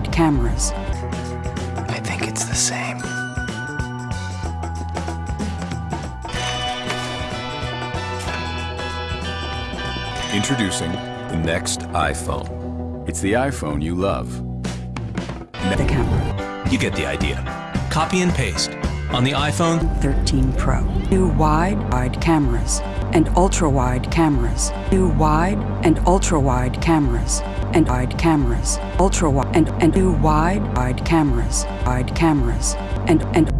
ultra-wide cameras, I think it's the same. Introducing the next iPhone. It's the iPhone you love. the camera, You get the idea. Copy and paste. On the iPhone, 13 Pro. New wide, wide cameras and ultra-wide cameras. New wide and ultra-wide cameras and wide cameras. Ultra-wide and, and new wide, wide cameras. Wide cameras and, and